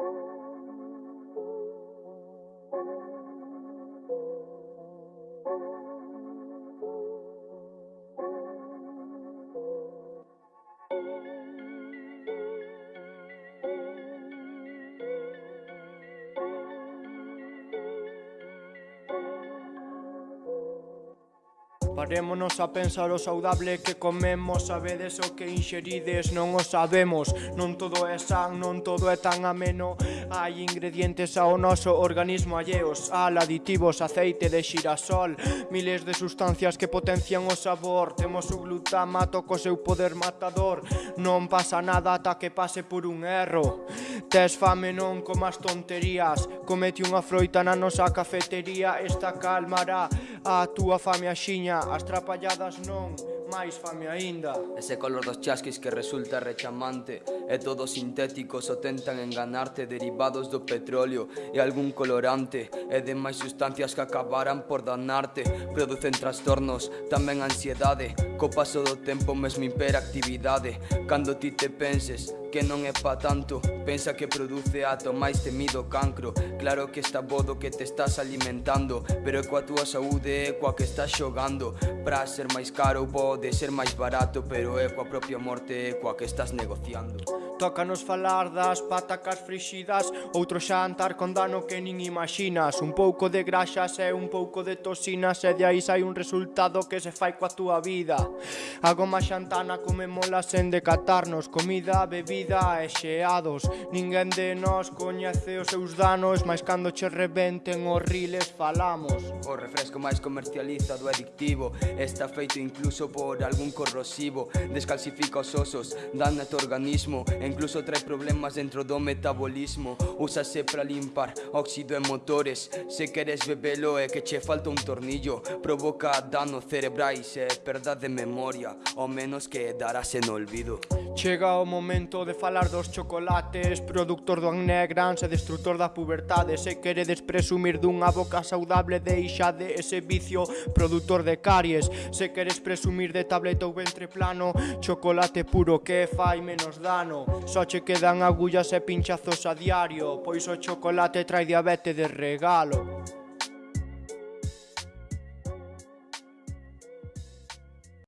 Thank you. Parémonos a pensar o saudable que comemos Sabedes o que inxerides, non o sabemos. Non todo é san, non todo é tan ameno. Hai ingredientes ao noso organismo alleos Al, aditivos, aceite de xirasol Miles de sustancias que potencian o sabor. Temos o glutamato co seu poder matador. Non pasa nada ata que pase por un erro. Tes fame non comas tonterías. Comete unha froita na nosa cafetería Esta calmará. A túa fame axiña, as trapalladas non máis fame aínda. Ese color dos chasquis que resulta rechamante E todos sintéticos o tentan enganarte Derivados do petróleo e algún colorante E demais sustancias que acabarán por danarte. Producen trastornos, tamén ansiedade. Co paso do tempo mesmo hiperactividade. Cando ti te penses que non é pa tanto. Pensa que produce ato máis temido cancro. Claro que está bodo que te estás alimentando Pero é coa túa saúde é coa que estás xogando. Pra ser máis caro pode ser máis barato Pero é coa propia morte é coa que estás negociando. Tócanos falar das patacas frixidas Outro xantar con dano que nin imaxinas. Un pouco de graxas e un pouco de toxinas E de aí sai un resultado que se fai coa túa vida. A goma xantana comemola sen decatarnos. Comida, bebida e xeados. Ninguén de nós coñece os seus danos Mas cando che reventen os riles falamos. O refresco máis comercializado e adictivo Está feito incluso por algún corrosivo. Descalcifica os osos, dan a organismo en Incluso trae problemas dentro do metabolismo. Úsase para limpar óxido en motores. Se queres bebelo é que che falta un tornillo. Provoca danos cerebrais e perda de memoria O menos que darás en olvido. Chega o momento de falar dos chocolates. Productor do acné grans e destructor da pubertade. Se queredes presumir dunha boca saudable Deixade ese vicio. Productor de caries Se queres presumir de tableta ou ventre plano. Chocolate puro que fai menos dano. Só che quedan agullas e pinchazos a diario Pois o chocolate trae diabetes de regalo.